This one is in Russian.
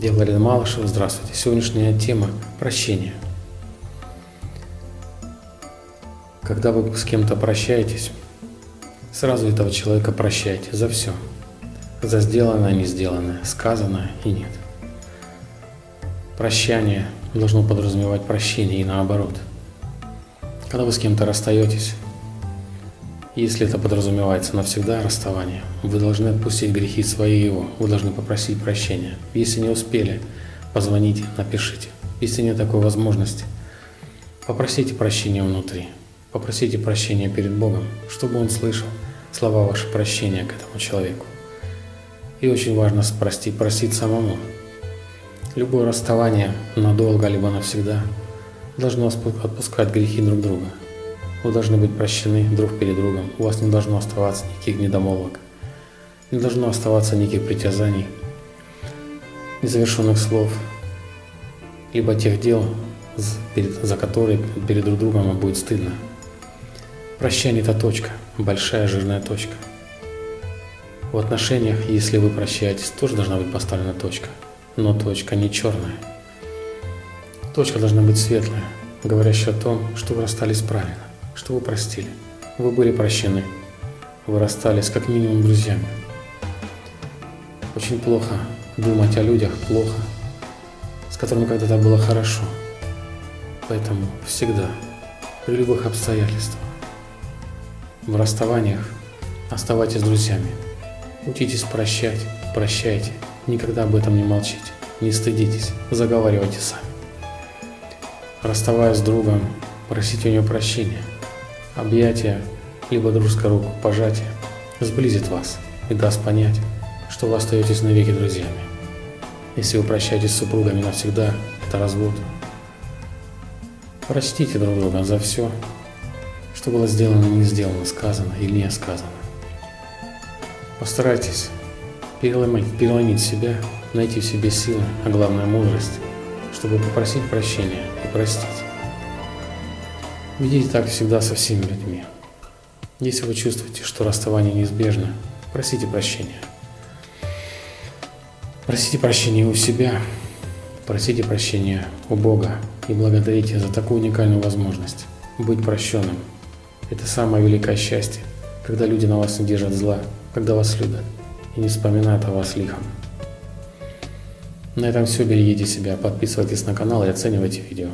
Я Владимир Малышев, здравствуйте. Сегодняшняя тема – прощение. Когда вы с кем-то прощаетесь, сразу этого человека прощайте за все. За сделанное, не сделанное, сказанное и нет. Прощание должно подразумевать прощение и наоборот. Когда вы с кем-то расстаетесь, если это подразумевается навсегда расставание, вы должны отпустить грехи свои его, вы должны попросить прощения. Если не успели, позвоните, напишите. Если нет такой возможности, попросите прощения внутри, попросите прощения перед Богом, чтобы Он слышал слова ваши прощения к этому человеку. И очень важно простить, простить самому. Любое расставание надолго либо навсегда должно отпускать грехи друг друга. Вы должны быть прощены друг перед другом. У вас не должно оставаться никаких недомолвок. Не должно оставаться никаких притязаний, незавершенных слов, либо тех дел, за которые перед друг другом вам будет стыдно. Прощание – это точка, большая жирная точка. В отношениях, если вы прощаетесь, тоже должна быть поставлена точка, но точка не черная. Точка должна быть светлая, говорящая о том, что вы расстались правильно что вы простили. Вы были прощены. Вы расстались как минимум друзьями. Очень плохо думать о людях плохо, с которыми когда-то было хорошо. Поэтому всегда, при любых обстоятельствах, в расставаниях оставайтесь друзьями. Учитесь прощать, прощайте, никогда об этом не молчите, не стыдитесь, заговаривайте сами. Расставаясь с другом, просите у него прощения – Объятие, либо дружеская руку, пожатие сблизит вас и даст понять, что вы остаетесь навеки друзьями. Если вы прощаетесь с супругами навсегда, это развод. Простите друг друга за все, что было сделано, не сделано, сказано или не сказано. Постарайтесь переломить, переломить себя, найти в себе силы, а главное мудрость, чтобы попросить прощения и простить. Ведите так всегда со всеми людьми. Если вы чувствуете, что расставание неизбежно, просите прощения. Просите прощения у себя, просите прощения у Бога и благодарите за такую уникальную возможность быть прощенным. Это самое великое счастье, когда люди на вас не держат зла, когда вас любят и не вспоминают о вас лихом. На этом все. Берегите себя, подписывайтесь на канал и оценивайте видео.